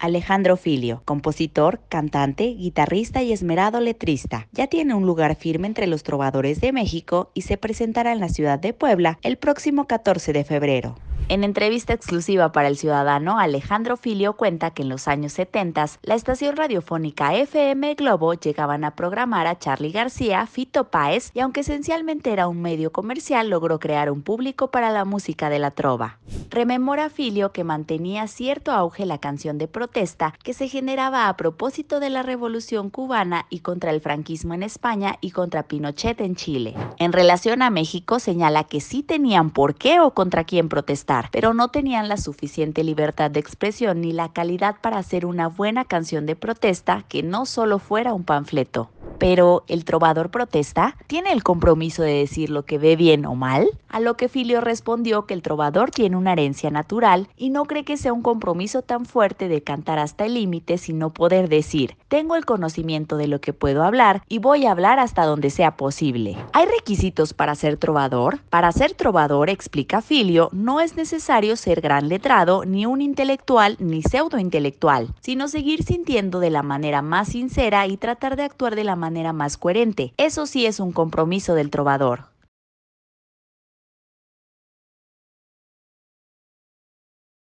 Alejandro Filio, compositor, cantante, guitarrista y esmerado letrista. Ya tiene un lugar firme entre los trovadores de México y se presentará en la ciudad de Puebla el próximo 14 de febrero. En entrevista exclusiva para El Ciudadano, Alejandro Filio cuenta que en los años 70 la estación radiofónica FM Globo llegaban a programar a Charlie García, Fito Páez y aunque esencialmente era un medio comercial, logró crear un público para la música de la trova. Rememora Filio que mantenía cierto auge la canción de protesta que se generaba a propósito de la revolución cubana y contra el franquismo en España y contra Pinochet en Chile. En relación a México señala que sí tenían por qué o contra quién protestar pero no tenían la suficiente libertad de expresión ni la calidad para hacer una buena canción de protesta que no solo fuera un panfleto. Pero el trovador protesta, ¿tiene el compromiso de decir lo que ve bien o mal? A lo que Filio respondió que el trovador tiene una herencia natural y no cree que sea un compromiso tan fuerte de cantar hasta el límite sino poder decir, tengo el conocimiento de lo que puedo hablar y voy a hablar hasta donde sea posible. ¿Hay requisitos para ser trovador? Para ser trovador, explica Filio, no es necesario ser gran letrado, ni un intelectual, ni pseudointelectual, sino seguir sintiendo de la manera más sincera y tratar de actuar de la manera más coherente. Eso sí es un compromiso del trovador.